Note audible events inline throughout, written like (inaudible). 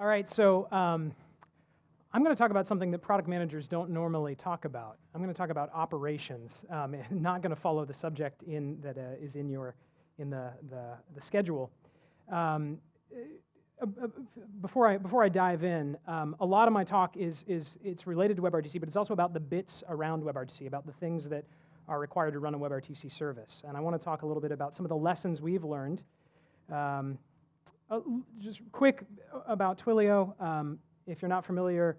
All right, so um, I'm going to talk about something that product managers don't normally talk about. I'm going to talk about operations. Um, (laughs) not going to follow the subject in that uh, is in your in the the, the schedule. Um, uh, uh, before I before I dive in, um, a lot of my talk is is it's related to WebRTC, but it's also about the bits around WebRTC, about the things that are required to run a WebRTC service. And I want to talk a little bit about some of the lessons we've learned. Um, uh, just quick about Twilio. Um, if you're not familiar,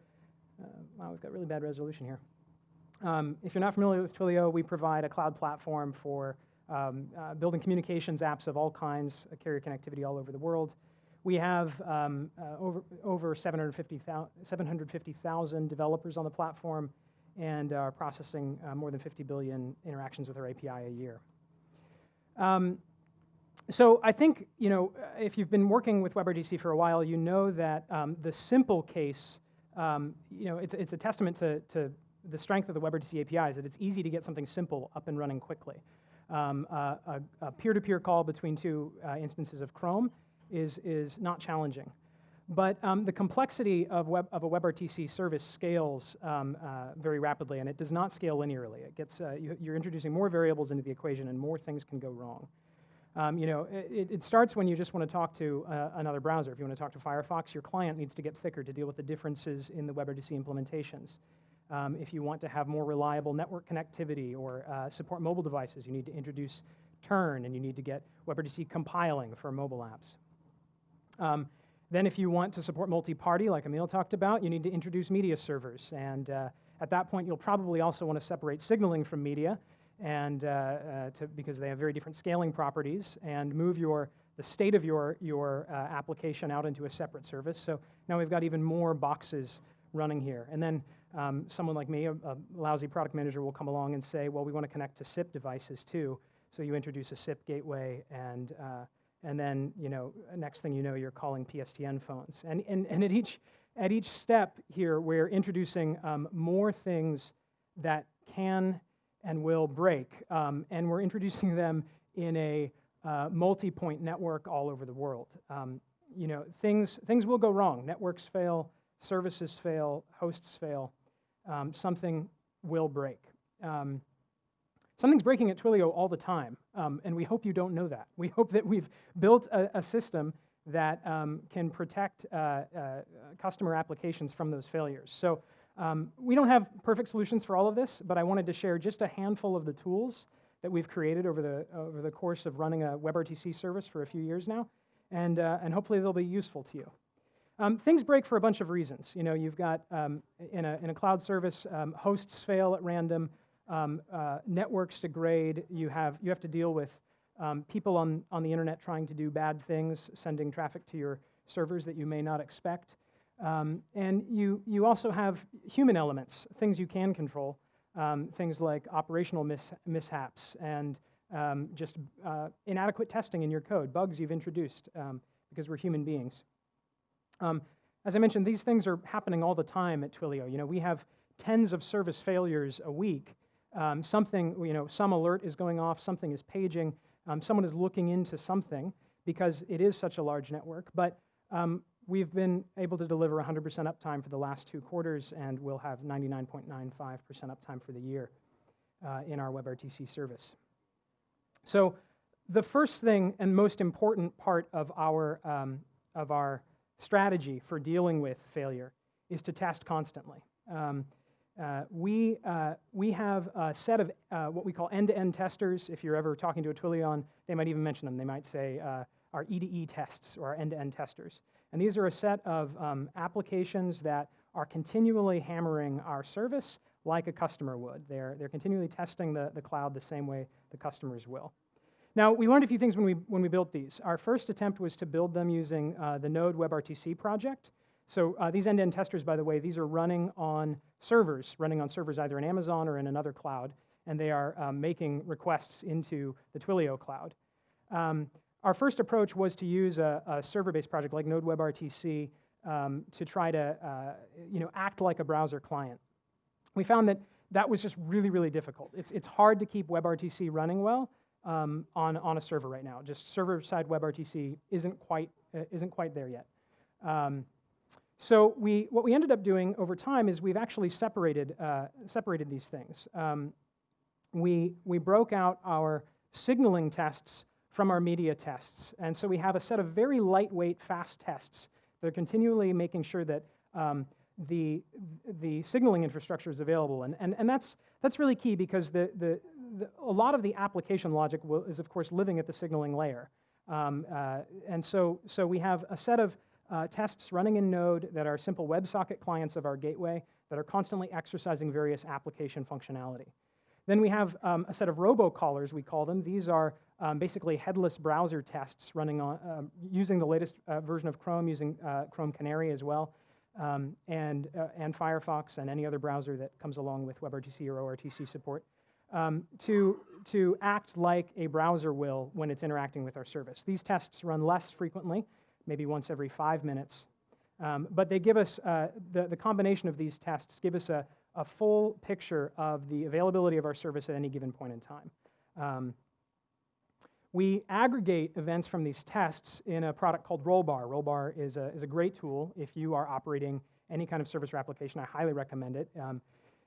uh, wow, we've got really bad resolution here. Um, if you're not familiar with Twilio, we provide a cloud platform for um, uh, building communications apps of all kinds, uh, carrier connectivity all over the world. We have um, uh, over, over 750,000 750, developers on the platform and are processing uh, more than 50 billion interactions with our API a year. Um, so I think, you know, if you've been working with WebRTC for a while, you know that um, the simple case, um, you know, it's, it's a testament to, to the strength of the WebRTC APIs that it's easy to get something simple up and running quickly. Um, uh, a peer-to-peer -peer call between two uh, instances of Chrome is, is not challenging. But um, the complexity of, web, of a WebRTC service scales um, uh, very rapidly, and it does not scale linearly. It gets, uh, you, are introducing more variables into the equation, and more things can go wrong. Um, you know, it, it, starts when you just want to talk to uh, another browser. If you want to talk to Firefox, your client needs to get thicker to deal with the differences in the WebRTC implementations. Um, if you want to have more reliable network connectivity or uh, support mobile devices, you need to introduce Turn, and you need to get WebRTC compiling for mobile apps. Um, then if you want to support multi-party, like Emil talked about, you need to introduce media servers. And uh, at that point, you'll probably also want to separate signaling from media and uh, uh, to, because they have very different scaling properties and move your, the state of your, your uh, application out into a separate service. So now we've got even more boxes running here. And then um, someone like me, a, a, lousy product manager, will come along and say, well, we want to connect to SIP devices too. So you introduce a SIP gateway and uh, and then you know next thing you know you're calling PSTN phones. And, and, and at, each, at each step here we're introducing um, more things that can and will break. Um, and we're introducing them in a uh, multi-point network all over the world. Um, you know, things, things will go wrong. Networks fail, services fail, hosts fail. Um, something will break. Um, Something's breaking at Twilio all the time, um, and we hope you don't know that. We hope that we've built a, a system that um, can protect uh, uh, customer applications from those failures. So um, we don't have perfect solutions for all of this, but I wanted to share just a handful of the tools that we've created over the, over the course of running a WebRTC service for a few years now, and, uh, and hopefully they'll be useful to you. Um, things break for a bunch of reasons. You know, you've got um, in, a, in a cloud service, um, hosts fail at random, um, uh, networks degrade. You have, you have to deal with um, people on, on the internet trying to do bad things, sending traffic to your servers that you may not expect. Um, and you, you also have human elements, things you can control, um, things like operational mis mishaps and um, just uh, inadequate testing in your code, bugs you've introduced um, because we're human beings. as I mentioned, these things are happening all the time at Twilio. You know, we have tens of service failures a week um, something, you know, some alert is going off, something is paging, um, someone is looking into something because it is such a large network. But um, we've been able to deliver 100% uptime for the last two quarters, and we'll have 99.95% uptime for the year uh, in our WebRTC service. So the first thing and most important part of our, um, of our strategy for dealing with failure is to test constantly. Um, uh, we, uh, we have a set of uh, what we call end-to-end testers. If you're ever talking to a Twilion, they might even mention them. They might say uh, our E2E tests or our end-to-end testers. And these are a set of um, applications that are continually hammering our service like a customer would. They're, they're continually testing the, the cloud the same way the customers will. Now, we learned a few things when we, when we built these. Our first attempt was to build them using uh, the Node WebRTC project. So uh, these end-to-end testers, by the way, these are running on servers, running on servers either in Amazon or in another cloud, and they are um, making requests into the Twilio cloud. Um, our first approach was to use a, a server-based project like Node WebRTC um, to try to uh, you know, act like a browser client. We found that that was just really, really difficult. It's, it's hard to keep WebRTC running well um, on, on a server right now. Just server-side WebRTC isn't quite, uh, isn't quite there yet. Um, so we, what we ended up doing over time is we've actually separated, uh, separated these things. Um, we, we broke out our signaling tests from our media tests. And so we have a set of very lightweight, fast tests that are continually making sure that um, the, the signaling infrastructure is available. And, and, and that's, that's really key because the, the, the a lot of the application logic will, is, of course, living at the signaling layer. Um, uh, and so, so we have a set of uh, tests running in Node that are simple WebSocket clients of our gateway that are constantly exercising various application functionality. Then we have um, a set of robocallers, we call them. These are um, basically headless browser tests running on, uh, using the latest uh, version of Chrome, using uh, Chrome Canary as well, um, and, uh, and Firefox and any other browser that comes along with WebRTC or ORTC support, um, to, to act like a browser will when it's interacting with our service. These tests run less frequently, maybe once every five minutes, um, but they give us, uh, the, the combination of these tests give us a, a full picture of the availability of our service at any given point in time. We aggregate events from these tests in a product called Rollbar. Rollbar is a, is a great tool if you are operating any kind of service or application. I highly recommend it. Um,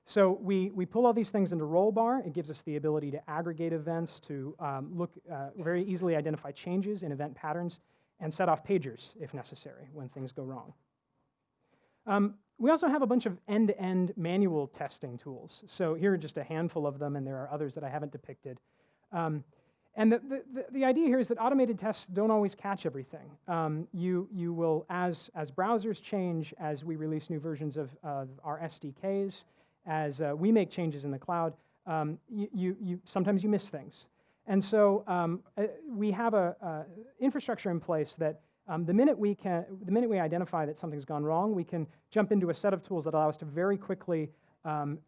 so we, we pull all these things into Rollbar. It gives us the ability to aggregate events, to um, look, uh, very easily identify changes in event patterns, and set off pagers if necessary when things go wrong. Um, we also have a bunch of end-to-end -end manual testing tools. So here are just a handful of them, and there are others that I haven't depicted. Um, and the, the, the, idea here is that automated tests don't always catch everything. Um, you, you will, as, as browsers change, as we release new versions of our SDKs, as uh, we make changes in the cloud, um, you, you, you, sometimes you miss things. And so um, uh, we have an infrastructure in place that um, the, minute we can, the minute we identify that something's gone wrong, we can jump into a set of tools that allow us to very quickly um,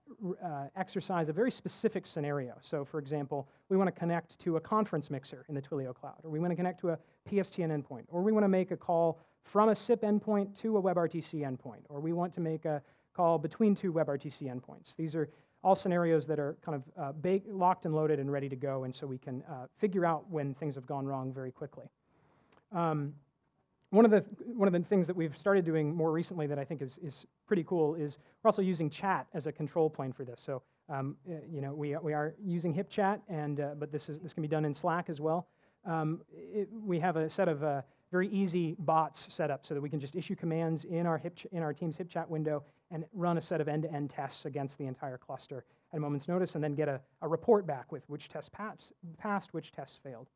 uh, exercise a very specific scenario. So for example, we want to connect to a conference mixer in the Twilio cloud, or we want to connect to a PSTN endpoint, or we want to make a call from a SIP endpoint to a WebRTC endpoint, or we want to make a call between two WebRTC endpoints. These are all scenarios that are kind of uh, baked, locked and loaded and ready to go, and so we can uh, figure out when things have gone wrong very quickly. Um, one of the one of the things that we've started doing more recently that I think is is pretty cool is we're also using chat as a control plane for this. So um, uh, you know we we are using HipChat, and uh, but this is this can be done in Slack as well. Um, it, we have a set of uh, very easy bots set up so that we can just issue commands in our hip in our team's HipChat window and run a set of end-to-end tests against the entire cluster at a moment's notice, and then get a, a report back with which tests passed, passed, which tests failed.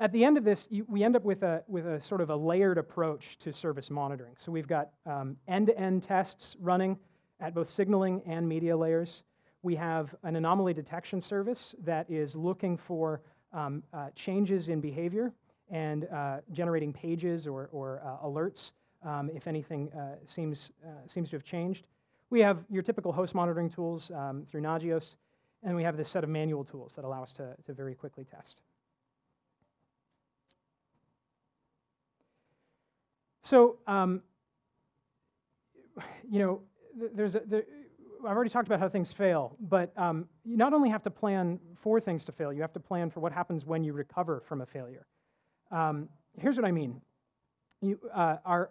At the end of this, you, we end up with a, with a sort of a layered approach to service monitoring. So we've got um, end-to-end tests running at both signaling and media layers. We have an anomaly detection service that is looking for um, uh, changes in behavior and uh, generating pages or, or uh, alerts um, if anything uh, seems, uh, seems to have changed. We have your typical host monitoring tools um, through Nagios, and we have this set of manual tools that allow us to, to very quickly test. So, um, you know, there's a, there, I've already talked about how things fail, but um, you not only have to plan for things to fail, you have to plan for what happens when you recover from a failure. Um, here's what I mean. You, uh, our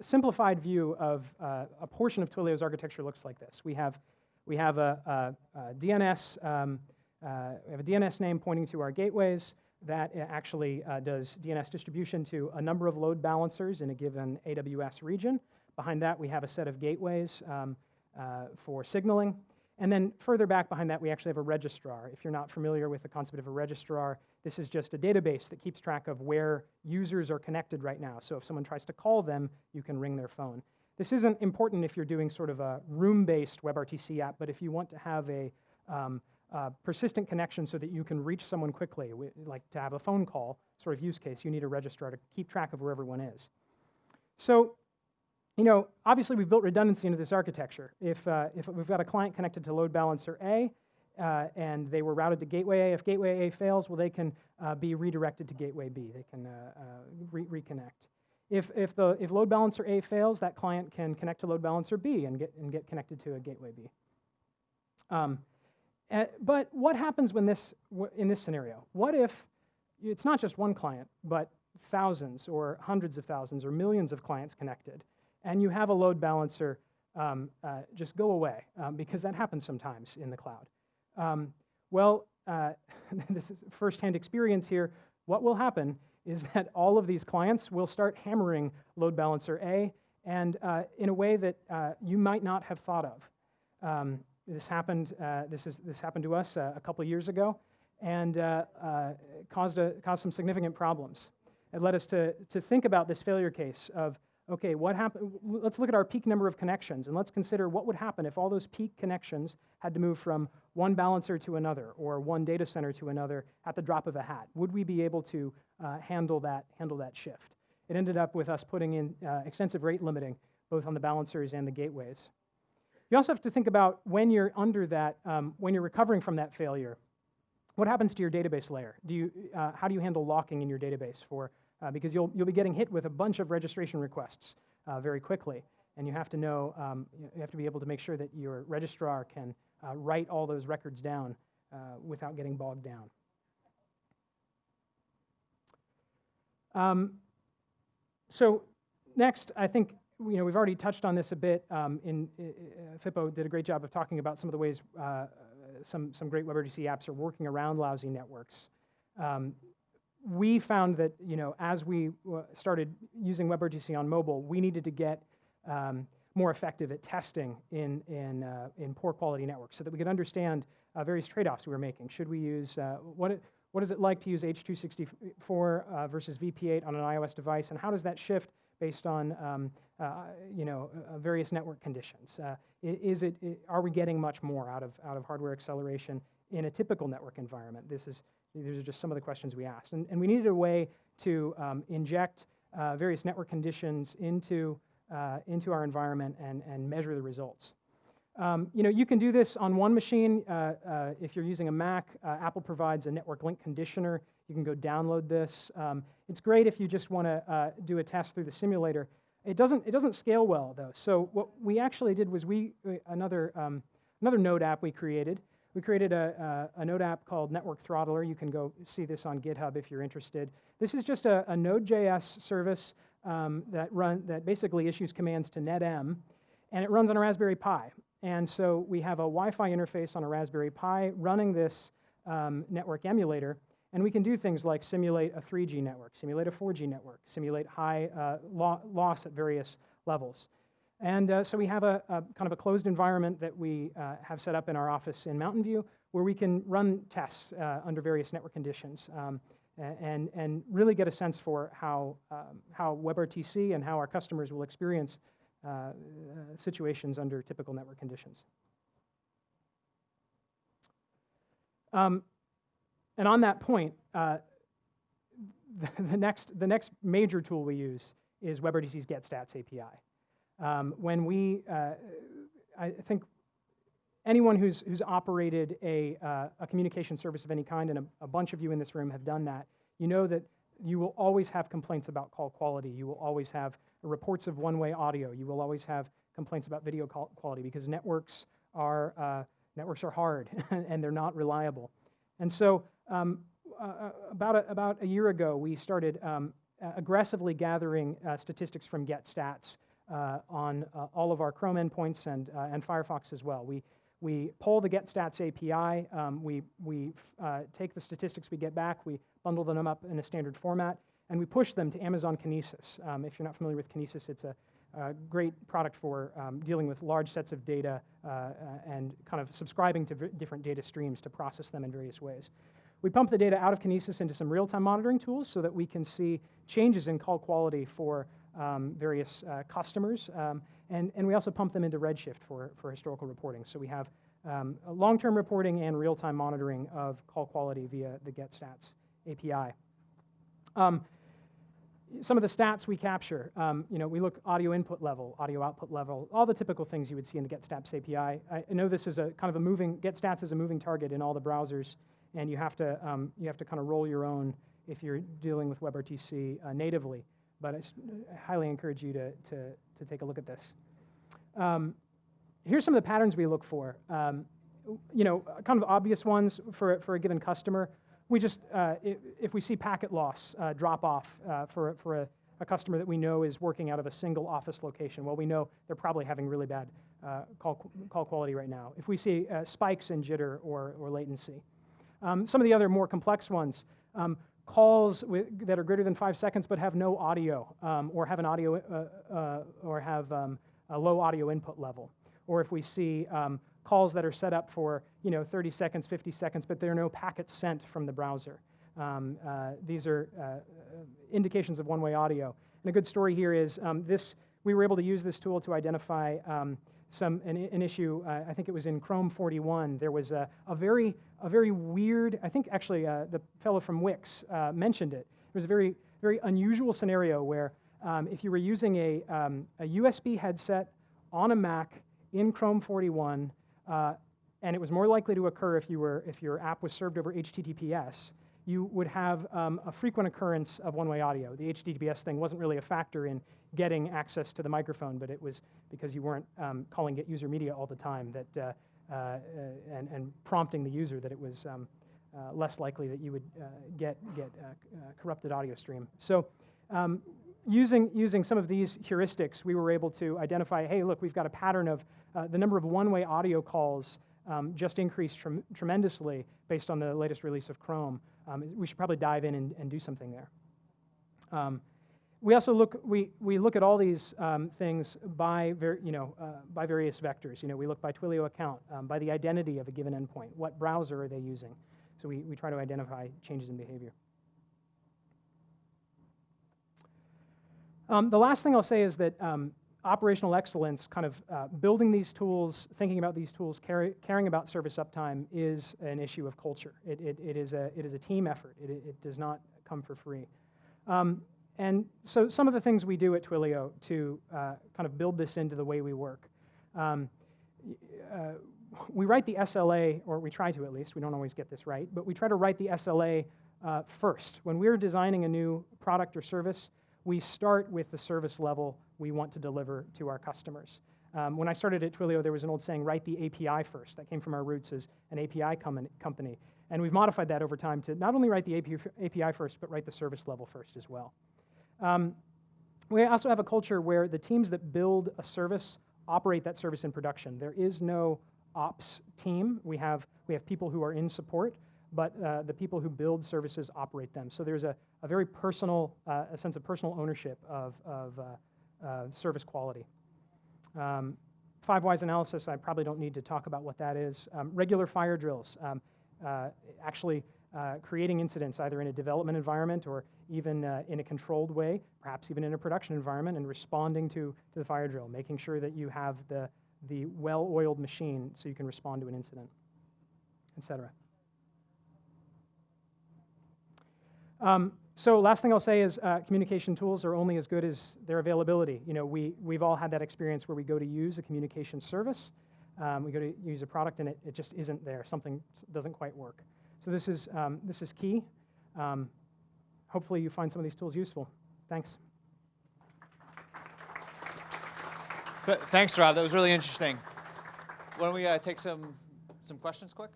simplified view of uh, a portion of Twilio's architecture looks like this. We have, we have a, a, a DNS, um, uh, we have a DNS name pointing to our gateways that actually uh, does DNS distribution to a number of load balancers in a given AWS region. Behind that, we have a set of gateways um, uh, for signaling. And then further back behind that, we actually have a registrar. If you're not familiar with the concept of a registrar, this is just a database that keeps track of where users are connected right now. So if someone tries to call them, you can ring their phone. This isn't important if you're doing sort of a room-based WebRTC app, but if you want to have a um, uh, persistent connection so that you can reach someone quickly, like to have a phone call sort of use case, you need a registrar to keep track of where everyone is. So, you know, obviously we've built redundancy into this architecture. If, uh, if we've got a client connected to load balancer A, uh, and they were routed to gateway A, if gateway A fails, well, they can uh, be redirected to gateway B. They can uh, uh, re reconnect. If, if, the, if load balancer A fails, that client can connect to load balancer B and get, and get connected to a gateway B. Um, uh, but what happens when this, in this scenario? What if it's not just one client, but thousands or hundreds of thousands or millions of clients connected, and you have a load balancer, um, uh, just go away um, because that happens sometimes in the cloud. Um, well, uh, (laughs) this is firsthand experience here. What will happen is that all of these clients will start hammering load balancer A and uh, in a way that uh, you might not have thought of. This happened. Uh, this is this happened to us uh, a couple years ago, and uh, uh, caused a, caused some significant problems. It led us to to think about this failure case of okay, what happened? Let's look at our peak number of connections, and let's consider what would happen if all those peak connections had to move from one balancer to another or one data center to another at the drop of a hat. Would we be able to handle that handle that shift? It ended up with us putting in extensive rate limiting both on the balancers and the gateways. You also have to think about when you're under that, um, when you're recovering from that failure, what happens to your database layer? Do you, uh, how do you handle locking in your database for, uh, because you'll, you'll be getting hit with a bunch of registration requests uh, very quickly, and you have to know, um, you have to be able to make sure that your registrar can uh, write all those records down uh, without getting bogged down. Um, so next, I think you know, we've already touched on this a bit. Um, in uh, Fippo did a great job of talking about some of the ways uh, some some great WebRTC apps are working around lousy networks. Um, we found that you know as we started using WebRTC on mobile, we needed to get um, more effective at testing in in uh, in poor quality networks, so that we could understand uh, various trade-offs we were making. Should we use uh, what? It, what is it like to use H.264 uh, versus VP8 on an iOS device, and how does that shift based on um, uh, you know uh, various network conditions. Uh, is it, are we getting much more out of out of hardware acceleration in a typical network environment? This is these are just some of the questions we asked, and, and we needed a way to um, inject uh, various network conditions into uh, into our environment and and measure the results. Um, you know, you can do this on one machine. Uh, if you're using a Mac, Apple provides a network link conditioner. You can go download this. Um, it's great if you just want to uh, do a test through the simulator. It doesn't, it doesn't scale well, though. So what we actually did was we, uh, another, um, another Node app we created. We created a, a, a, Node app called Network Throttler. You can go see this on GitHub if you're interested. This is just a, a Node.js service um, that, run, that basically issues commands to NetEm, and it runs on a Raspberry Pi. And so we have a Wi-Fi interface on a Raspberry Pi running this um, network emulator, and we can do things like simulate a 3G network, simulate a 4G network, simulate high uh, lo loss at various levels. And uh, so we have a, a, kind of a closed environment that we uh, have set up in our office in Mountain View where we can run tests uh, under various network conditions um, and, and really get a sense for how, um, how WebRTC and how our customers will experience uh, uh, situations under typical network conditions. Um, and on that point, uh, the, (laughs) the, next, the next major tool we use is WebRTC's GetStats API. Um, when we, uh, I think anyone who's, who's operated a, uh, a communication service of any kind, and a, a, bunch of you in this room have done that, you know that you will always have complaints about call quality. You will always have reports of one-way audio. You will always have complaints about video quality because networks are, uh, networks are hard (laughs) and they're not reliable. And so um, uh, uh, about, a, about a year ago, we started um, aggressively gathering uh, statistics from GetStats uh, on uh, all of our Chrome endpoints and, uh, and Firefox as well. We, we pull the GetStats API, um, we, we take the statistics we get back, we bundle them up in a standard format, and we push them to Amazon Kinesis. Um, if you're not familiar with Kinesis, it's a, great product for um, dealing with large sets of data and kind of subscribing to different data streams to process them in various ways. We pump the data out of Kinesis into some real-time monitoring tools so that we can see changes in call quality for um, various uh, customers. Um, and, and we also pump them into Redshift for, for historical reporting. So we have um, long-term reporting and real-time monitoring of call quality via the GetStats API. Um, some of the stats we capture, um, you know, we look audio input level, audio output level, all the typical things you would see in the GetStats API. I know this is a kind of a moving, GetStats is a moving target in all the browsers and you have to, um, you have to kind of roll your own if you're dealing with WebRTC uh, natively. But I highly encourage you to, to, to take a look at this. Um, here's some of the patterns we look for. Um, you know, kind of obvious ones for, for a given customer. we just, uh, i- if we see packet loss uh, drop off uh, for, for a, a customer that we know is working out of a single office location, well, we know they're probably having really bad uh, call, call quality right now. If we see uh, spikes in jitter or, or latency. Um, some of the other more complex ones, um, calls with, that are greater than five seconds but have no audio um, or have an audio uh, uh, or have um, a low audio input level. Or if we see um, calls that are set up for you know 30 seconds, 50 seconds, but there are no packets sent from the browser. Um, uh, these are uh, indications of one-way audio. And a good story here is this. We were able to use this tool to identify some an, an issue. Uh, I think it was in Chrome 41. There was a, a very a very weird. I think actually uh, the fellow from Wix uh, mentioned it. It was a very very unusual scenario where um, if you were using a, um, a USB headset on a Mac in Chrome 41, uh, and it was more likely to occur if you were if your app was served over HTTPS. You would have um, a frequent occurrence of one-way audio. The HTTPS thing wasn't really a factor in getting access to the microphone, but it was because you weren't um, calling getUserMedia all the time that uh, uh, and, and prompting the user that it was um, uh, less likely that you would uh, get get uh, uh, corrupted audio stream. So. Um, using, using some of these heuristics, we were able to identify, hey, look, we've got a pattern of the number of one-way audio calls um, just increased trem tremendously based on the latest release of Chrome. Um, we should probably dive in and, and do something there. We also look, we, we look at all these um, things by, ver, you know, uh, by various vectors. You know, we look by Twilio account, um, by the identity of a given endpoint. What browser are they using? So we, we try to identify changes in behavior. Um, the last thing I'll say is that um, operational excellence, kind of uh, building these tools, thinking about these tools, caring about service uptime is an issue of culture. It, it, it, is, a, it is a team effort. It, it does not come for free. Um, and so some of the things we do at Twilio to uh, kind of build this into the way we work. Um, uh, we write the SLA, or we try to at least, we don't always get this right, but we try to write the SLA uh, first. When we're designing a new product or service, we start with the service level we want to deliver to our customers. Um, when I started at Twilio, there was an old saying, write the API first. That came from our roots as an API com company. And we've modified that over time to not only write the API first, but write the service level first as well. Um, we also have a culture where the teams that build a service operate that service in production. There is no ops team. We have, we have people who are in support, but uh, the people who build services operate them. So there's a, a very personal, uh, a sense of personal ownership of, of uh, uh service quality. Um, five whys analysis, I probably don't need to talk about what that is. Um, regular fire drills, um, uh, actually uh, creating incidents either in a development environment or even in a controlled way, perhaps even in a production environment, and responding to, to the fire drill, making sure that you have the, the well-oiled machine so you can respond to an incident, et cetera. Um, so last thing I'll say is uh, communication tools are only as good as their availability. You know, we, we've all had that experience where we go to use a communication service, um, we go to use a product and it, it just isn't there. Something doesn't quite work. So this is, um, this is key. Um, hopefully you find some of these tools useful. Thanks. Th thanks, Rob. That was really interesting. Why don't we uh, take some, some questions quick?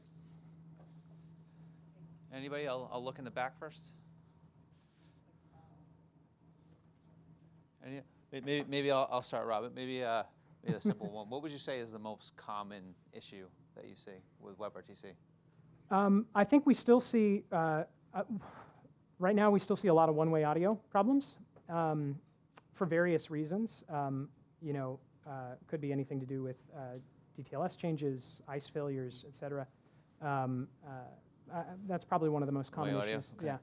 Anybody? I'll, I'll look in the back first. Any, maybe maybe I'll, I'll start, Robert. Maybe, uh, maybe a simple one. What would you say is the most common issue that you see with WebRTC? Um, I think we still see, uh, uh, right now we still see a lot of one-way audio problems um, for various reasons. Um, you know, uh, could be anything to do with uh, DTLS changes, ICE failures, et cetera. Um, uh, that's probably one of the most common audio? issues. Okay. Yeah.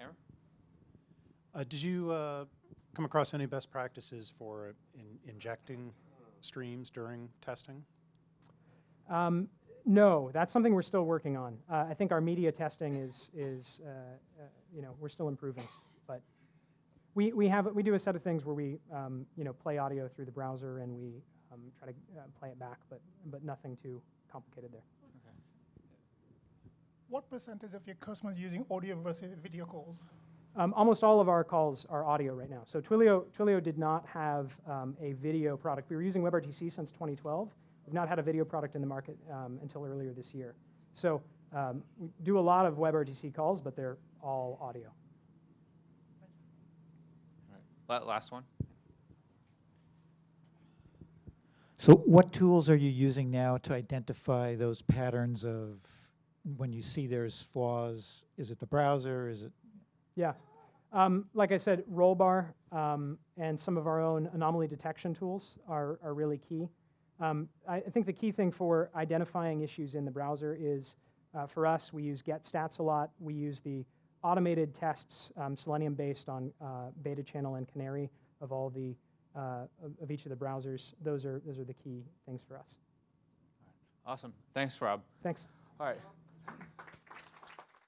Aaron? Uh, did you uh, come across any best practices for in injecting streams during testing? Um, no, that's something we're still working on. Uh, I think our media testing is, is uh, uh, you know, we're still improving. But we, we, have, we do a set of things where we, um, you know, play audio through the browser and we um, try to uh, play it back, but, but nothing too complicated there. What percentage of your customers using audio versus video calls? Um, almost all of our calls are audio right now. So Twilio, Twilio did not have um, a video product. We were using WebRTC since 2012. We've not had a video product in the market um, until earlier this year. So Um, we do a lot of WebRTC calls, but they're all audio. La- Last one. So what tools are you using now to identify those patterns of when you see there's flaws? Is it the browser? Is it, Yeah. Um, like I said, Rollbar um, and some of our own anomaly detection tools are, are really key. Um, I, I think the key thing for identifying issues in the browser is, uh, for us, we use GetStats a lot. We use the automated tests, um, Selenium based on uh, Beta Channel and Canary of all the uh, of, of each of the browsers. Those are those are the key things for us. Awesome. Thanks, Rob. Thanks. All right.